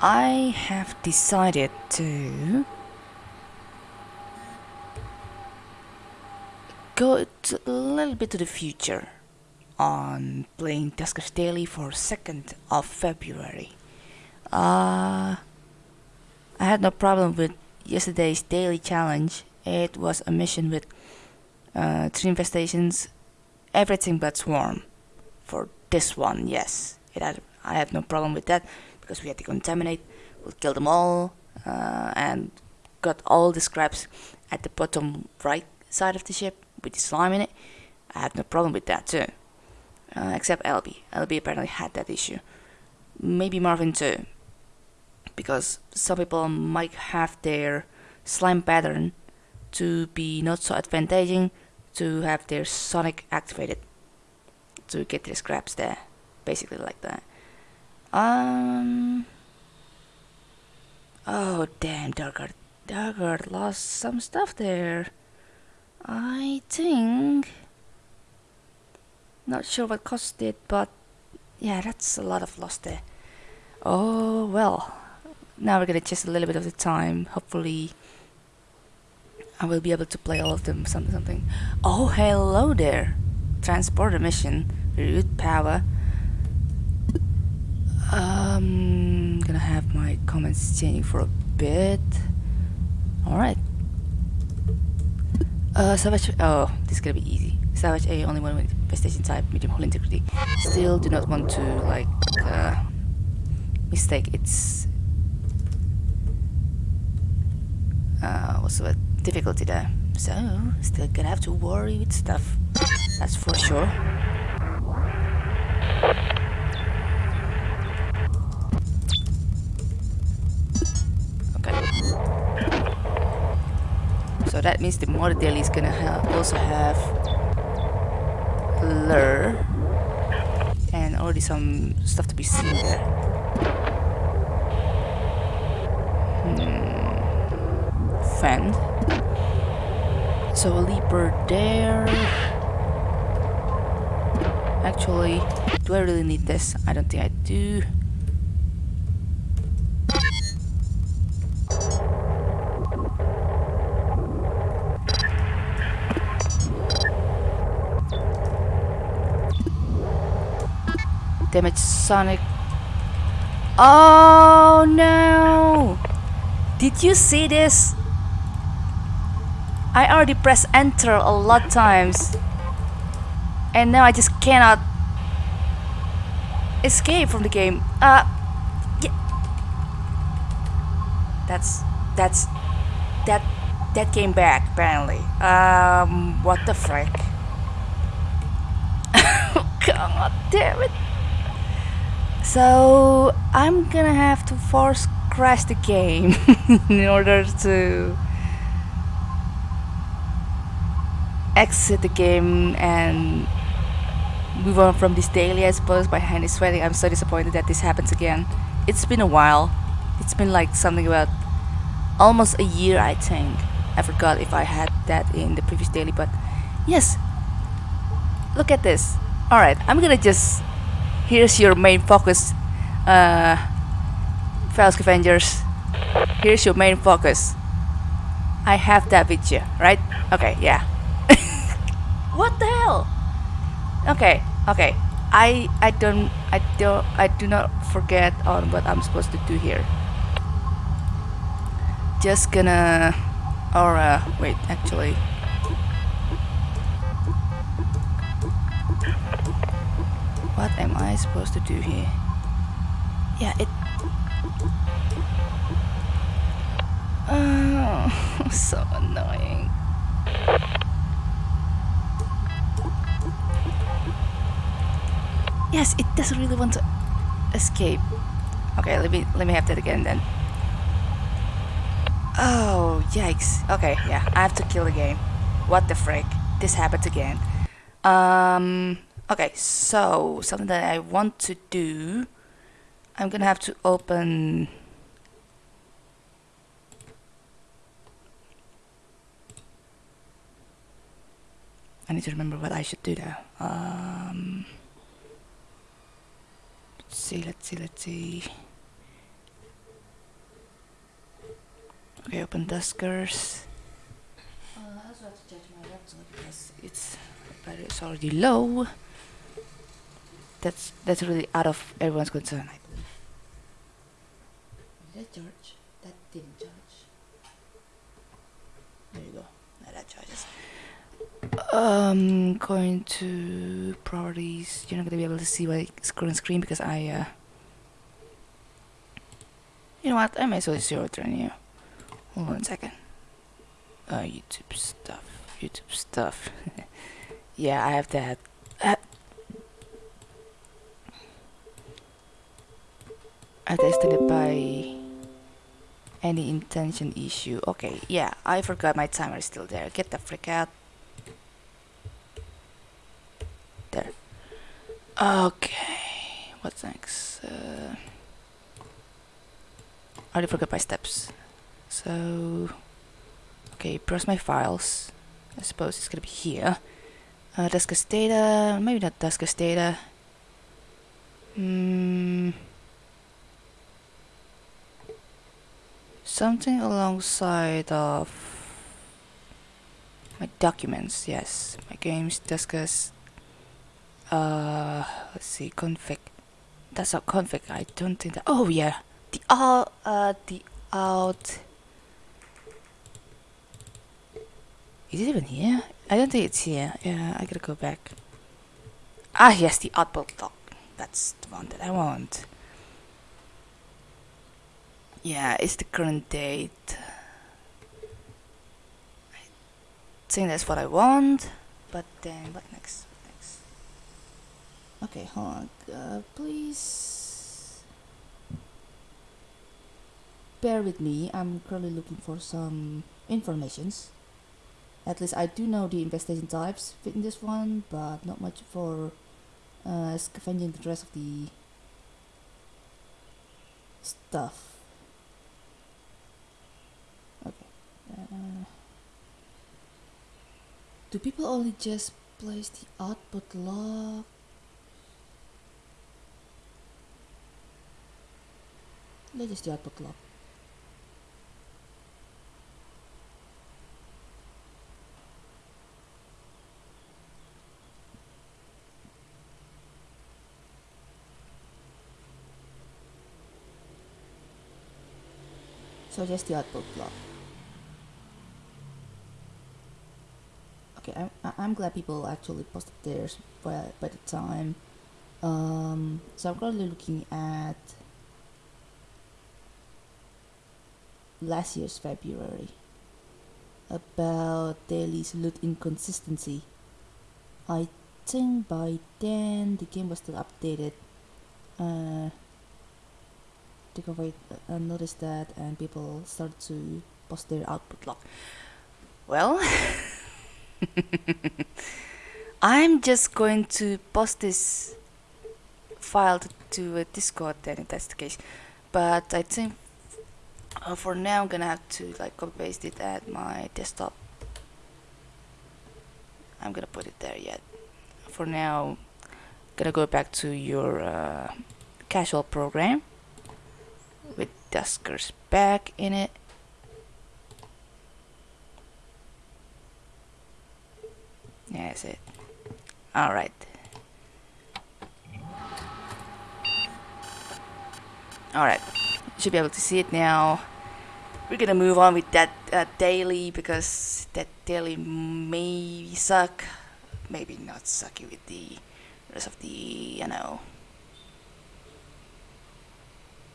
I have decided to go a little bit to the future on playing Duskers Daily for 2nd of February. Uh, I had no problem with yesterday's daily challenge. It was a mission with uh, three infestations, everything but swarm. For this one, yes, it had. I had no problem with that because we had to contaminate. We killed them all uh, and got all the scraps at the bottom right side of the ship with the slime in it. I had no problem with that too. Uh, except LB. LB apparently had that issue. Maybe Marvin too. Because some people might have their slime pattern to be not so advantageous to have their sonic activated to get their scraps there. Basically like that. Um. Oh damn, Darkguard. Darkguard lost some stuff there. I think. Not sure what caused it, but yeah, that's a lot of loss there. Oh well. Now we're gonna chase a little bit of the time. Hopefully, I will be able to play all of them. Something, something. Oh, hello there. Transporter mission. Root power. Um, gonna have my comments changing for a bit. Alright. Uh, Salvage. Oh, this is gonna be easy. Salvage A only one with infestation type, medium hull integrity. Still do not want to, like, uh, mistake its. Uh, what's the difficulty there? So, still gonna have to worry with stuff. That's for sure. That means the model is gonna also have lure and already some stuff to be seen there. Hmm. Fend. So a leaper there. Actually, do I really need this? I don't think I do. Damage Sonic. Oh no! Did you see this? I already pressed enter a lot times. And now I just cannot escape from the game. Uh yeah. That's that's that that came back apparently. Um what the frick? God damn it. So I'm gonna have to force crash the game in order to exit the game and move on from this daily I suppose my hand is sweating. I'm so disappointed that this happens again. It's been a while. It's been like something about almost a year I think. I forgot if I had that in the previous daily but yes. Look at this. Alright I'm gonna just here's your main focus uh, File Scavengers here's your main focus. I have that with you right? Okay yeah. What the hell? Okay okay. I I don't I don't I do not forget on what I'm supposed to do here. Just gonna or uh, wait actually What am I supposed to do here? Yeah, it... Oh, so annoying. Yes, it doesn't really want to escape. Okay, let me let me have that again then. Oh, yikes. Okay, yeah, I have to kill the game. What the frick? This happened again. Um, Okay, so something that I want to do, I'm gonna have to open I need to remember what I should do now. Um, let's see, let's see, let's see. Okay, open Duskers. Uh, I also have to charge my laptop because its battery is already low. That's that's really out of everyone's concern. Did that charge? That didn't charge. There you go. Now that charges. Um, going to properties. You're not gonna be able to see my current screen because I. Uh, you know what? I may as well zero turn you. Hold on a second. Uh, YouTube stuff. YouTube stuff. yeah, I have that. Uh, I tested it by any intention issue. Okay, yeah, I forgot my timer is still there. Get the freak out. There. Okay, what's next? Uh, I already forgot my steps. So, okay, browse my files. I suppose it's gonna be here. Uh, data, maybe not Duskers data. Hmm. Something alongside of my documents, yes. My games, Duskers. Uh, let's see, config. That's not config. I don't think that. Oh yeah, the out. Uh, the out. Is it even here? I don't think it's here. Yeah, I gotta go back. Ah, yes, the output log. That's the one that I want. Yeah, it's the current date. I think that's what I want. But then, what next? Next? Okay, hold on. Uh, please bear with me. I'm currently looking for some informations. At least I do know the investigation types in this one, but not much for uh, scavenging the rest of the stuff. Do people only just place the output log? Let's just the output log. So just the output log. Okay I, I'm glad people actually posted theirs by, by the time. Um, so I'm currently looking at last year's February. About Daly's loot inconsistency. I think by then the game was still updated. Uh, I uh, noticed that and people start to post their output log. Well I'm just going to post this file to, a Discord then if that's the case. But I think uh, for now I'm gonna have to like copy paste it at my desktop. I'm gonna put it there yet. For now, gonna go back to your uh, casual program with Duskers back in it. Yeah, that's it. Alright. Alright. Should be able to see it now. We're gonna move on with that uh, daily because that daily may suck. Maybe not sucky with the rest of the, you know,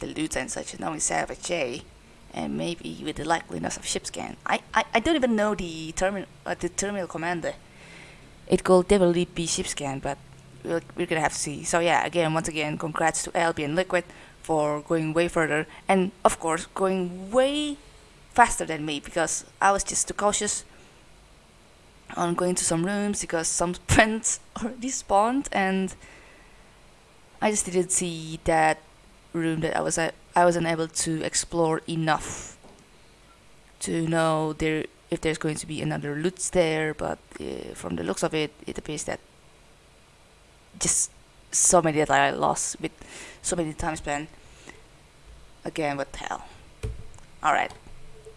the loot and such, and we Savage J and maybe with the likeliness of ship scan. I, I, I don't even know the terminal uh, the terminal commander it could definitely be ship scan, but we're, gonna have to see. So yeah, again, once again, congrats to ALB and Liquid for going way further, and of course, going way faster than me because I was just too cautious on going to some rooms because some friends already spawned, and I just didn't see that room that I was I was unable to explore enough to know there if there's going to be another loot there, but uh, from the looks of it, it appears that just so many that I lost with so many time spent. Again, what the hell? Alright,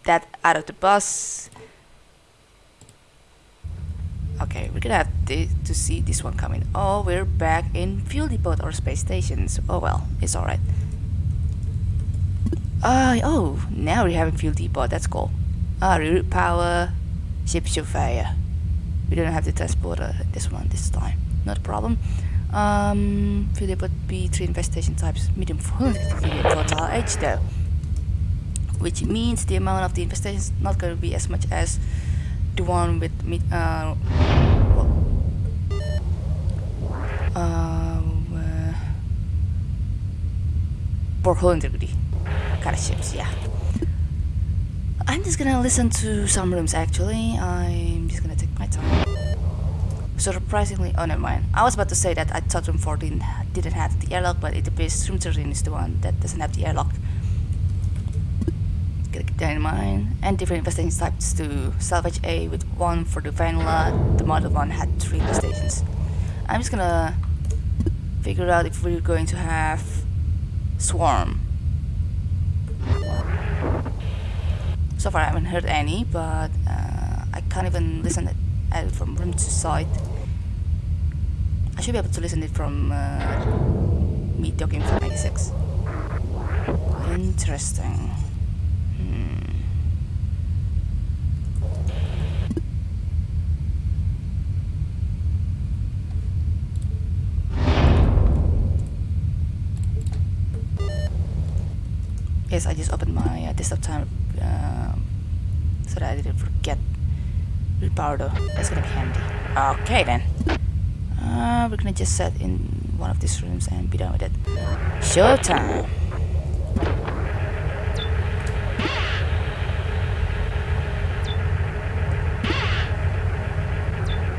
that out of the bus. Okay, we're gonna have to see this one coming. Oh, we're back in fuel depot or space stations. Oh well, it's alright. Uh, oh, now we're having fuel depot. That's cool. Ah, reroute power, ship surveyor. We don't have to transport this one this time. Not a problem. Um, fuel depot B3 infestation types medium for total age though. Which means the amount of the infestation is not going to be as much as the one with mid, uh, well, uh, uh, 400 kind of ships, yeah. I'm just gonna listen to some rooms actually. I'm just gonna take my time. Surprisingly, oh never mind. I was about to say that I thought room 14 didn't have the airlock, but it appears room 13 is the one that doesn't have the airlock. Gotta keep that in mind. And different infestation types to salvage A with one for the vanilla. The model one had three infestations. I'm just gonna figure out if we're going to have swarm So far I haven't heard any, but uh, I can't even listen it from room to side. I should be able to listen it from uh, me talking from 96. Interesting. Hmm. Yes, I just opened my uh, desktop time so that I didn't forget Ripardo. That's gonna be handy. Okay then. Uh, we're gonna just set in one of these rooms and be done with it. Showtime!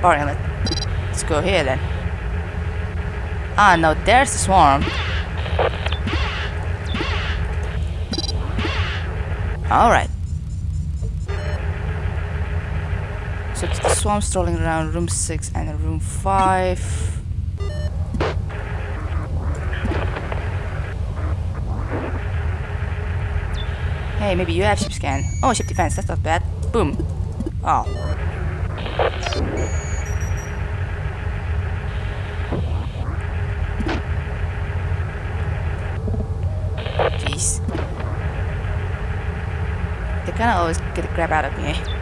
Alright, let's go here then. Ah, no, there's the swarm. Alright. The swarm strolling around room 6 and room 5. Hey, maybe you have ship scan. Oh, ship defense, that's not bad. Boom. Oh. they kind of always get a grab out of me.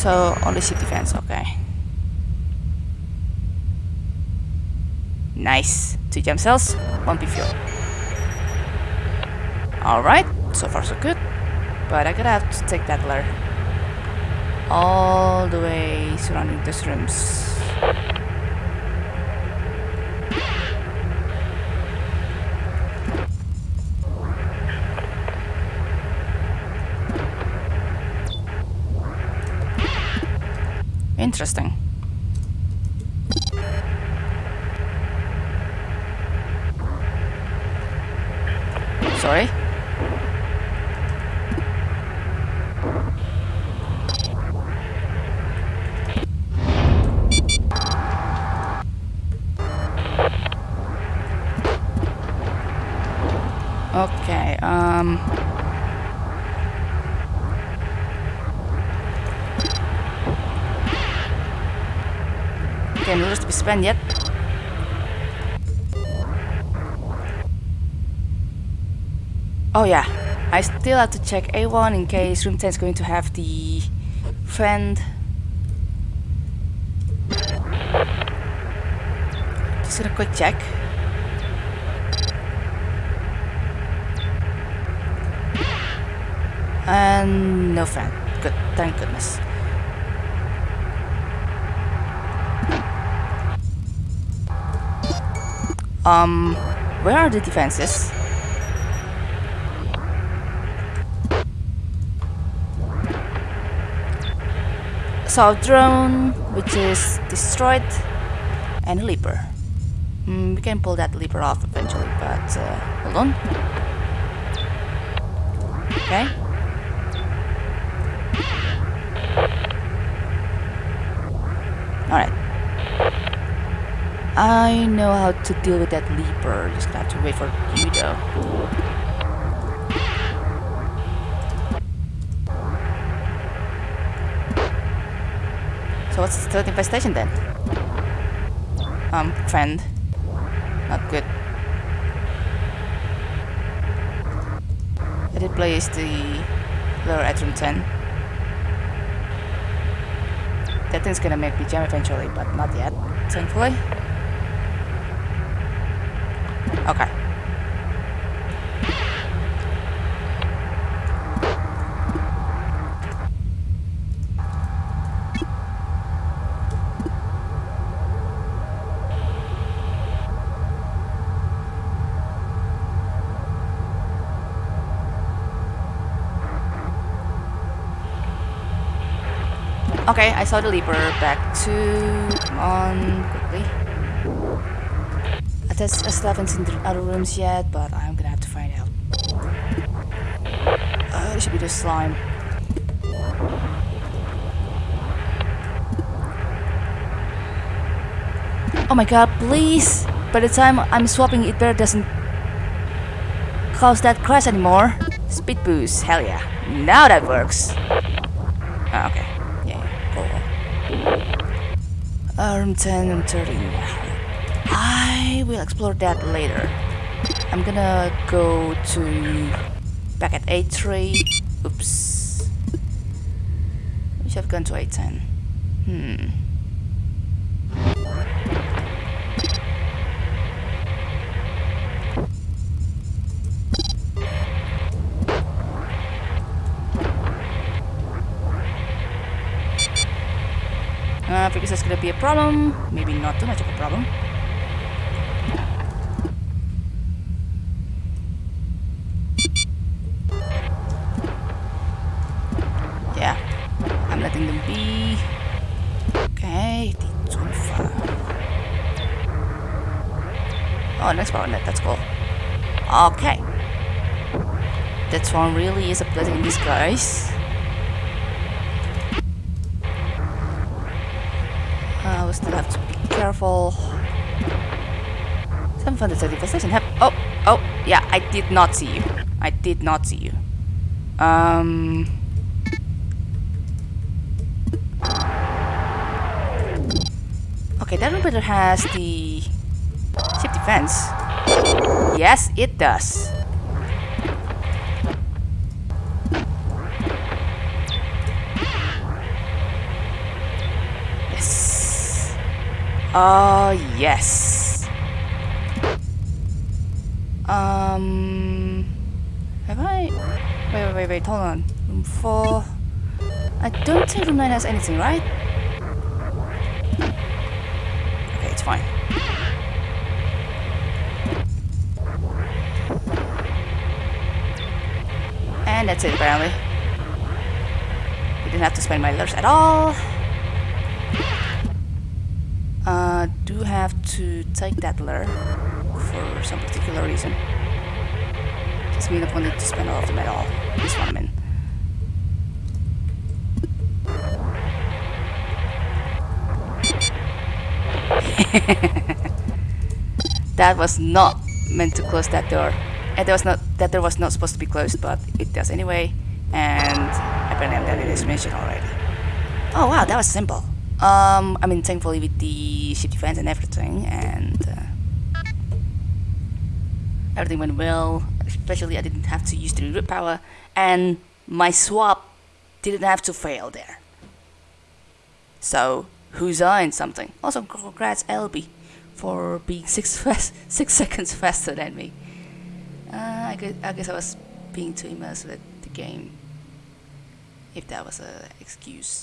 So, only city defense, okay. Nice. Two gem cells, one B fuel. Alright, so far so good. But I gotta have to take that ladder. All the way surrounding these rooms. Interesting. Sorry? Okay, um... spent yet. Oh yeah, I still have to check A1 in case room 10 is going to have the friend. Just gonna quick check. And no friend. Good, thank goodness. Um, where are the defenses? So drone, which is destroyed, and a leaper. Mm, we can pull that leaper off eventually, but uh, hold on. Okay. Alright. I know how to deal with that leaper. Just gonna have to wait for you though. So what's the third infestation then? Um, trend. Not good. I did place the lower at room 10. That thing's gonna make me jump eventually, but not yet, thankfully. Okay, I saw the leaper. Back to... Come on, quickly. I, just, I still haven't seen the other rooms yet, but I'm gonna have to find out. Uh, there should be the slime. Oh my god, please! By the time I'm swapping, it better doesn't cause that crash anymore. Speed boost, hell yeah. Now that works. Oh, okay. 10 and 13. I will explore that later. I'm gonna go to back at A3. Oops. We should have gone to A10. Hmm. Because that's gonna be a problem. Maybe not too much of a problem. Yeah, I'm letting them be. Okay, Oh, next power net, that's cool. Okay. That one really is a blessing in disguise. Still have to be careful. Some fun infestation have oh oh yeah I did not see you. I did not see you. Um Okay, that better has the ship defense. Yes, it does. Oh, yes. Um... Have I... Wait, wait, wait, wait, hold on. Room 4... I don't think room 9 has anything, right? Okay, it's fine. And that's it, apparently. We didn't have to spend my letters at all. Do have to take that lure for some particular reason. Just mean I wanted to spend all of them at all. This one I'm in. that was not meant to close that door. And there was not that door was not supposed to be closed, but it does anyway. And apparently I'm done in this mission already. Oh wow, that was simple. Um, I mean, thankfully with the ship defense and everything, and uh, everything went well. Especially, I didn't have to use the root power, and my swap didn't have to fail there. So, who's on something? Also, congrats LB for being six fast, six seconds faster than me. Uh, I, guess, I guess I was being too immersed with the game, if that was an excuse.